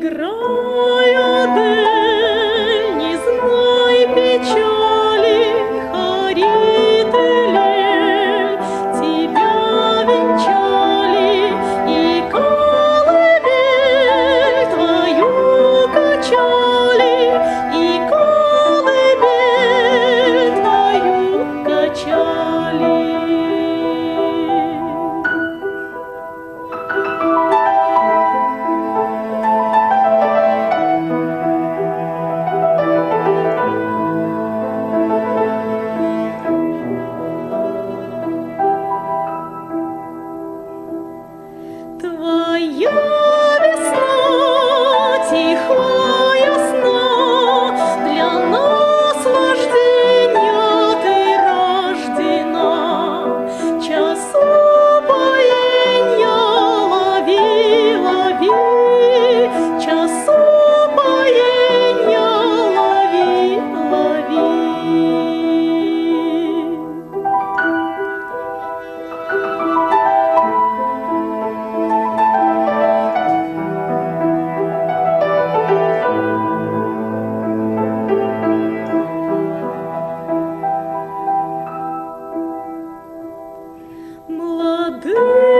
grande Oh. good.